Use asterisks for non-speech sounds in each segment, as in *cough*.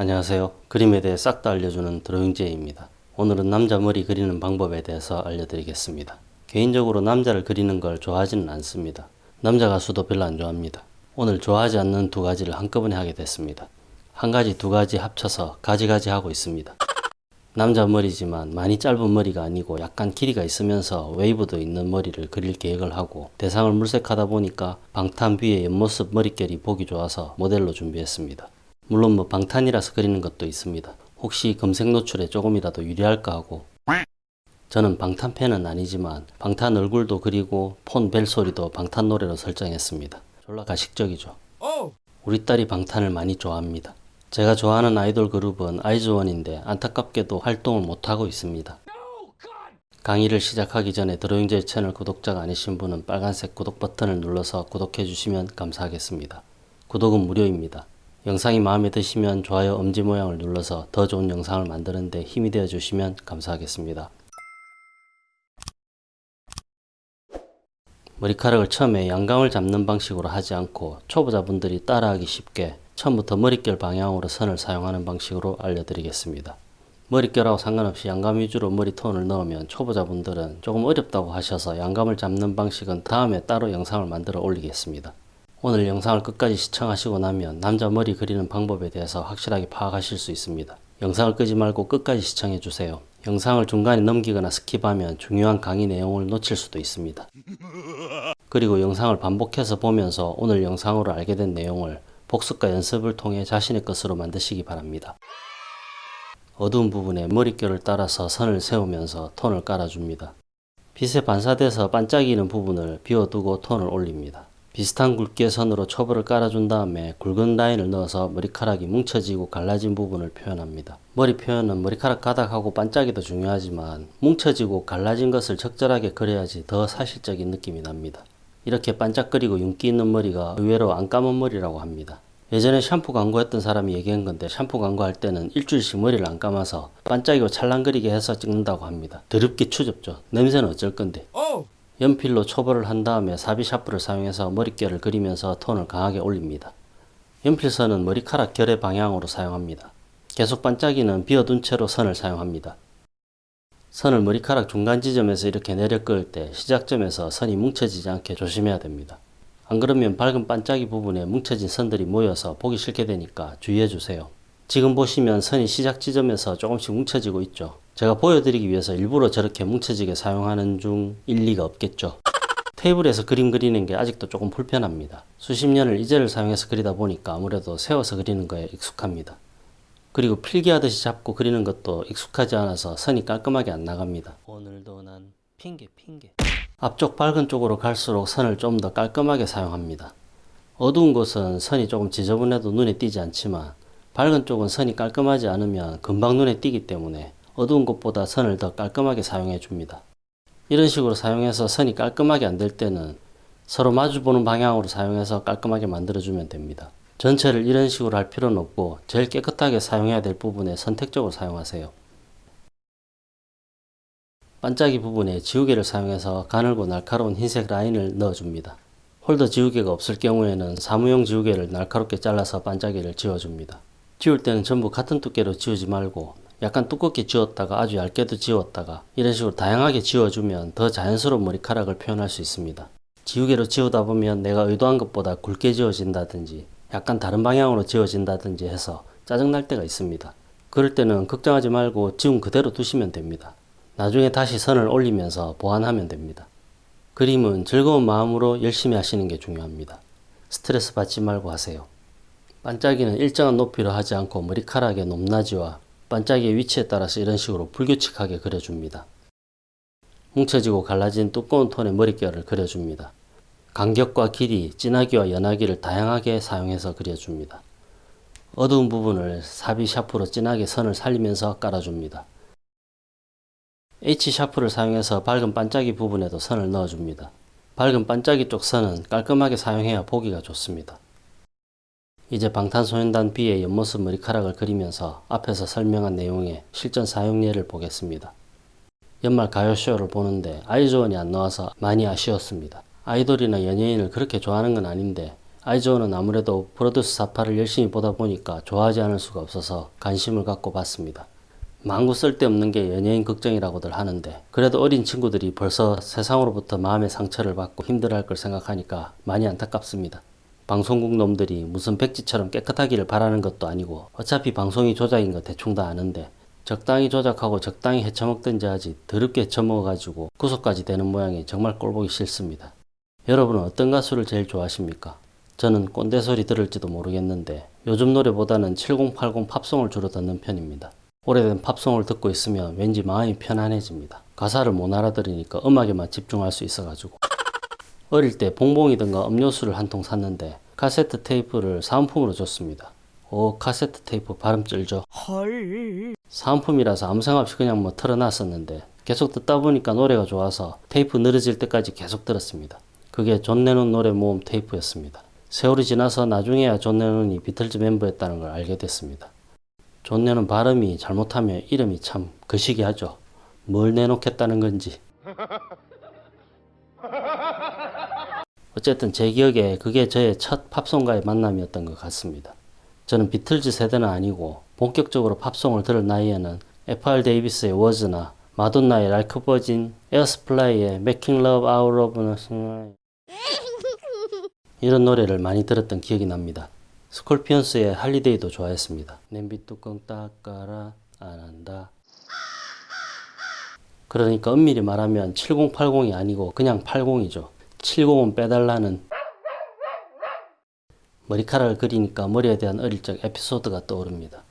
안녕하세요. 그림에 대해 싹 다 알려주는 드로잉제이입니다. 오늘은 남자 머리 그리는 방법에 대해서 알려드리겠습니다. 개인적으로 남자를 그리는 걸 좋아하지는 않습니다. 남자 가수도 별로 안 좋아합니다. 오늘 좋아하지 않는 두 가지를 한꺼번에 하게 됐습니다. 한 가지 두 가지 합쳐서 가지가지 하고 있습니다. 남자 머리지만 많이 짧은 머리가 아니고 약간 길이가 있으면서 웨이브도 있는 머리를 그릴 계획을 하고 대상을 물색하다 보니까 방탄 B의 옆모습 머릿결이 보기 좋아서 모델로 준비했습니다. 물론 뭐 방탄이라서 그리는 것도 있습니다. 혹시 검색 노출에 조금이라도 유리할까 하고 저는 방탄 팬은 아니지만 방탄 얼굴도 그리고 폰 벨 소리도 방탄 노래로 설정했습니다. 졸라 가식적이죠. 우리 딸이 방탄을 많이 좋아합니다. 제가 좋아하는 아이돌 그룹은 아이즈원인데 안타깝게도 활동을 못하고 있습니다. 강의를 시작하기 전에 드로잉제 채널 구독자가 아니신 분은 빨간색 구독 버튼을 눌러서 구독해 주시면 감사하겠습니다. 구독은 무료입니다. 영상이 마음에 드시면 좋아요 엄지 모양을 눌러서 더 좋은 영상을 만드는데 힘이 되어 주시면 감사하겠습니다. 머리카락을 처음에 양감을 잡는 방식으로 하지 않고 초보자분들이 따라하기 쉽게 처음부터 머릿결 방향으로 선을 사용하는 방식으로 알려드리겠습니다. 머릿결하고 상관없이 양감 위주로 머리톤을 넣으면 초보자분들은 조금 어렵다고 하셔서 양감을 잡는 방식은 다음에 따로 영상을 만들어 올리겠습니다. 오늘 영상을 끝까지 시청하시고 나면 남자 머리 그리는 방법에 대해서 확실하게 파악하실 수 있습니다. 영상을 끄지 말고 끝까지 시청해 주세요. 영상을 중간에 넘기거나 skip하면 중요한 강의 내용을 놓칠 수도 있습니다. 그리고 영상을 반복해서 보면서 오늘 영상으로 알게 된 내용을 복습과 연습을 통해 자신의 것으로 만드시기 바랍니다. 어두운 부분에 머릿결을 따라서 선을 세우면서 톤을 깔아줍니다. 빛에 반사돼서 반짝이는 부분을 비워두고 톤을 올립니다. 비슷한 굵기의 선으로 초벌을 깔아준 다음에 굵은 라인을 넣어서 머리카락이 뭉쳐지고 갈라진 부분을 표현합니다. 머리 표현은 머리카락 가닥하고 반짝이도 중요하지만 뭉쳐지고 갈라진 것을 적절하게 그려야지 더 사실적인 느낌이 납니다. 이렇게 반짝거리고 윤기 있는 머리가 의외로 안 감은 머리라고 합니다. 예전에 샴푸 광고했던 사람이 얘기한 건데 샴푸 광고할 때는 일주일씩 머리를 안 감아서 반짝이고 찰랑거리게 해서 찍는다고 합니다. 더럽게 추접죠. 냄새는 어쩔 건데. 연필로 초벌을 한 다음에 사비 샤프를 사용해서 머릿결을 그리면서 톤을 강하게 올립니다. 연필선은 머리카락 결의 방향으로 사용합니다. 계속 반짝이는 비어둔 채로 선을 사용합니다. 선을 머리카락 중간 지점에서 이렇게 내려 끄을 때 시작점에서 선이 뭉쳐지지 않게 조심해야 됩니다. 안 그러면 밝은 반짝이 부분에 뭉쳐진 선들이 모여서 보기 싫게 되니까 주의해 주세요. 지금 보시면 선이 시작 지점에서 조금씩 뭉쳐지고 있죠. 제가 보여드리기 위해서 일부러 저렇게 뭉쳐지게 사용하는 중 일리가 없겠죠. 테이블에서 그림 그리는 게 아직도 조금 불편합니다. 수십 년을 이제를 사용해서 그리다 보니까 아무래도 세워서 그리는 거에 익숙합니다. 그리고 필기하듯이 잡고 그리는 것도 익숙하지 않아서 선이 깔끔하게 안 나갑니다. 오늘도 난 핑계 핑계. 앞쪽 밝은 쪽으로 갈수록 선을 좀 더 깔끔하게 사용합니다. 어두운 곳은 선이 조금 지저분해도 눈에 띄지 않지만 밝은 쪽은 선이 깔끔하지 않으면 금방 눈에 띄기 때문에 어두운 곳보다 선을 더 깔끔하게 사용해 줍니다. 이런 식으로 사용해서 선이 깔끔하게 안 될 때는 서로 마주보는 방향으로 사용해서 깔끔하게 만들어주면 됩니다. 전체를 이런 식으로 할 필요는 없고 제일 깨끗하게 사용해야 될 부분에 선택적으로 사용하세요. 반짝이 부분에 지우개를 사용해서 가늘고 날카로운 흰색 라인을 넣어줍니다. 홀더 지우개가 없을 경우에는 사무용 지우개를 날카롭게 잘라서 반짝이를 지워줍니다. 지울 때는 전부 같은 두께로 지우지 말고 약간 두껍게 지웠다가 아주 얇게도 지웠다가 이런 식으로 다양하게 지워주면 더 자연스러운 머리카락을 표현할 수 있습니다. 지우개로 지우다 보면 내가 의도한 것보다 굵게 지워진다든지 약간 다른 방향으로 지워진다든지 해서 짜증날 때가 있습니다. 그럴 때는 걱정하지 말고 지운 그대로 두시면 됩니다. 나중에 다시 선을 올리면서 보완하면 됩니다. 그림은 즐거운 마음으로 열심히 하시는 게 중요합니다. 스트레스 받지 말고 하세요. 반짝이는 일정한 높이로 하지 않고 머리카락의 높낮이와 반짝이의 위치에 따라서 이런 식으로 불규칙하게 그려줍니다. 뭉쳐지고 갈라진 두꺼운 톤의 머릿결을 그려줍니다. 간격과 길이, 진하기와 연하기를 다양하게 사용해서 그려줍니다. 어두운 부분을 사비 샤프로 진하게 선을 살리면서 깔아줍니다. H 샤프를 사용해서 밝은 반짝이 부분에도 선을 넣어줍니다. 밝은 반짝이 쪽 선은 깔끔하게 사용해야 보기가 좋습니다. 이제 방탄소년단 B의 옆모습 머리카락을 그리면서 앞에서 설명한 내용의 실전 사용 예를 보겠습니다. 연말 가요쇼를 보는데 아이즈원이 안 나와서 많이 아쉬웠습니다. 아이돌이나 연예인을 그렇게 좋아하는 건 아닌데 아이즈원은 아무래도 프로듀스 사파를 열심히 보다 보니까 좋아하지 않을 수가 없어서 관심을 갖고 봤습니다. 망구 쓸데없는 게 연예인 걱정이라고들 하는데 그래도 어린 친구들이 벌써 세상으로부터 마음의 상처를 받고 힘들어할 걸 생각하니까 많이 안타깝습니다. 방송국 놈들이 무슨 백지처럼 깨끗하기를 바라는 것도 아니고 어차피 방송이 조작인 거 대충 다 아는데 적당히 조작하고 적당히 헤쳐먹든지 하지 더럽게 헤쳐먹어가지고 구속까지 되는 모양이 정말 꼴보기 싫습니다. 여러분은 어떤 가수를 제일 좋아하십니까? 저는 꼰대 소리 들을지도 모르겠는데 요즘 노래보다는 7080 팝송을 주로 듣는 편입니다. 오래된 팝송을 듣고 있으면 왠지 마음이 편안해집니다. 가사를 못 알아들으니까 음악에만 집중할 수 있어가지고 어릴 때 봉봉이든가 음료수를 한 통 샀는데 카세트 테이프를 사은품으로 줬습니다. 오 카세트 테이프 발음 쩔죠? 사은품이라서 아무 생각 없이 그냥 뭐 틀어놨었는데 계속 듣다 보니까 노래가 좋아서 테이프 늘어질 때까지 계속 들었습니다. 그게 존 레논 노래 모음 테이프였습니다. 세월이 지나서 나중에야 존 레논이 비틀즈 멤버였다는 걸 알게 됐습니다. 존 레논 발음이 잘못하면 이름이 참 거시기하죠. 뭘 내놓겠다는 건지. *laughs* 어쨌든 제 기억에 그게 저의 첫 팝송과의 만남이었던 것 같습니다. 저는 비틀즈 세대는 아니고 본격적으로 팝송을 들을 나이에는 F.R. 데이비스의 워즈나 마돈나의 a Virgin, 에어서플라이의 Making Love Out of Nothing 이런 노래를 많이 들었던 기억이 납니다. 스콜피언스의 Holiday도 좋아했습니다. 냄비 뚜껑 닦아라 안 한다. 그러니까 엄밀히 말하면 7080이 아니고 그냥 80이죠. 70은 빼달라는 머리카락을 그리니까 머리에 대한 어릴 적 에피소드가 떠오릅니다.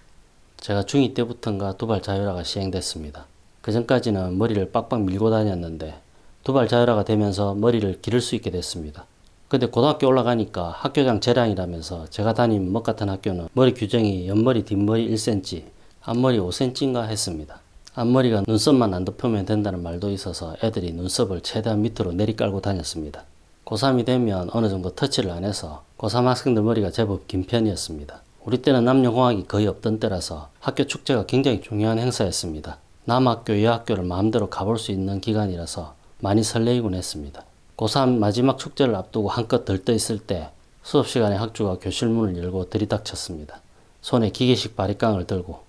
제가 중2 때부터인가 두발 자율화가 시행됐습니다. 그 전까지는 머리를 빡빡 밀고 다녔는데 두발 자율화가 되면서 머리를 기를 수 있게 됐습니다. 근데 고등학교 올라가니까 학교장 재량이라면서 제가 다닌 멋 같은 학교는 머리 규정이 옆머리 뒷머리 1cm, 앞머리 5cm인가 했습니다. 앞머리가 눈썹만 안 덮으면 된다는 말도 있어서 애들이 눈썹을 최대한 밑으로 내리깔고 다녔습니다. 고3이 되면 어느 정도 터치를 안 해서 고3 학생들 머리가 제법 긴 편이었습니다. 우리 때는 남녀공학이 거의 없던 때라서 학교 축제가 굉장히 중요한 행사였습니다. 남학교, 여학교를 마음대로 가볼 수 있는 기간이라서 많이 설레이곤 했습니다. 고3 마지막 축제를 앞두고 한껏 들떠 있을 때 수업 시간에 학주가 교실 문을 열고 들이닥쳤습니다. 손에 기계식 바리깡을 들고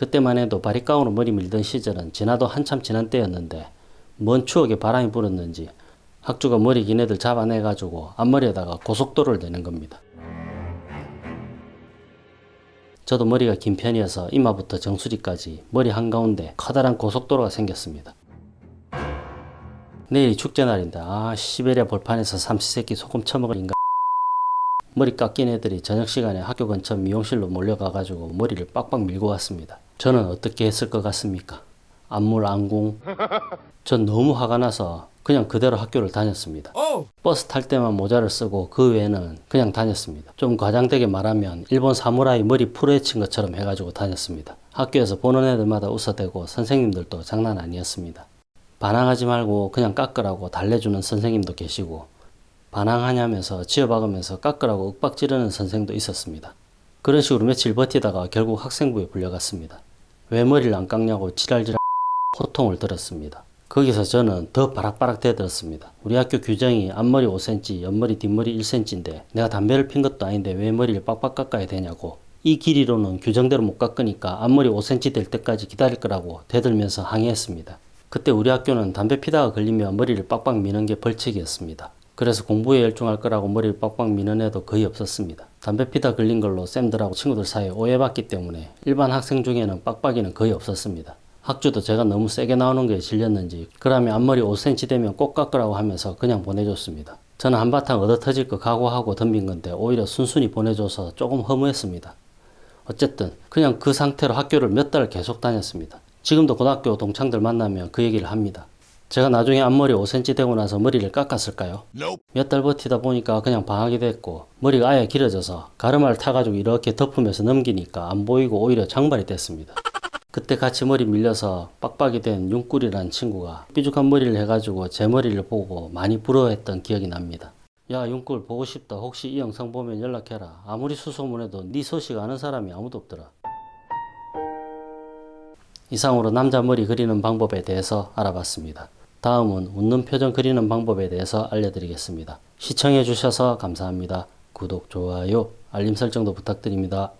그때만 해도 바리깡으로 머리 밀던 시절은 지나도 한참 지난 때였는데 먼 추억에 바람이 불었는지 학주가 머리 긴 애들 잡아내가지고 앞머리에다가 고속도로를 내는 겁니다. 저도 머리가 긴 편이어서 이마부터 정수리까지 머리 한가운데 커다란 고속도로가 생겼습니다. 내일이 축제날인데 아 시베리아 벌판에서 삼시세끼 소금 처먹을 인간 머리 깎인 애들이 저녁 시간에 학교 근처 미용실로 몰려가가지고 머리를 빡빡 밀고 왔습니다. 저는 어떻게 했을 것 같습니까? 안물 안궁 *laughs* 전 너무 화가 나서 그냥 그대로 학교를 다녔습니다. 버스 탈 때만 모자를 쓰고 그 외에는 그냥 다녔습니다. 좀 과장되게 말하면 일본 사무라이 머리 풀어헤친 것처럼 해가지고 다녔습니다. 학교에서 보는 애들마다 웃어대고 선생님들도 장난 아니었습니다. 반항하지 말고 그냥 깎으라고 달래주는 선생님도 계시고 반항하냐면서 지어박으면서 깎으라고 윽박 지르는 선생도 있었습니다. 그런 식으로 며칠 버티다가 결국 학생부에 불려갔습니다. 왜 머리를 안 깎냐고 지랄지랄 *laughs* 호통을 들었습니다. 거기서 저는 더 바락바락 대들었습니다. 우리 학교 규정이 앞머리 5cm, 옆머리 뒷머리 1cm인데 내가 담배를 핀 것도 아닌데 왜 머리를 빡빡 깎아야 되냐고 이 길이로는 규정대로 못 깎으니까 앞머리 5cm 될 때까지 기다릴 거라고 대들면서 항의했습니다. 그때 우리 학교는 담배 피다가 걸리면 머리를 빡빡 미는 게 벌칙이었습니다. 그래서 공부에 열중할 거라고 머리를 빡빡 미는 애도 거의 없었습니다. 담배 피다 걸린 걸로 쌤들하고 친구들 사이에 오해받기 때문에 일반 학생 중에는 빡빡이는 거의 없었습니다. 학주도 제가 너무 세게 나오는 게 질렸는지 그러면 앞머리 5cm 되면 꼭 깎으라고 하면서 그냥 보내줬습니다. 저는 한바탕 얻어 터질 거 각오하고 덤빈 건데 오히려 순순히 보내줘서 조금 허무했습니다. 어쨌든 그냥 그 상태로 학교를 몇 달 계속 다녔습니다. 지금도 고등학교 동창들 만나면 그 얘기를 합니다. 제가 나중에 앞머리 5cm 되고 나서 머리를 깎았을까요? 몇 달 버티다 보니까 그냥 방학이 됐고 머리가 아예 길어져서 가르마를 타가지고 이렇게 덮으면서 넘기니까 안 보이고 오히려 장발이 됐습니다. 그때 같이 머리 밀려서 빡빡이 된 윤꿀이라는 친구가 삐죽한 머리를 해가지고 제 머리를 보고 많이 부러워했던 기억이 납니다. 야 윤꿀 보고 싶다 혹시 이 영상 보면 연락해라 아무리 수소문해도 네 소식 아는 사람이 아무도 없더라. 이상으로 남자 머리 그리는 방법에 대해서 알아봤습니다. 다음은 웃는 표정 그리는 방법에 대해서 알려드리겠습니다. 시청해 주셔서 감사합니다. 구독, 좋아요, 알림 설정도 부탁드립니다.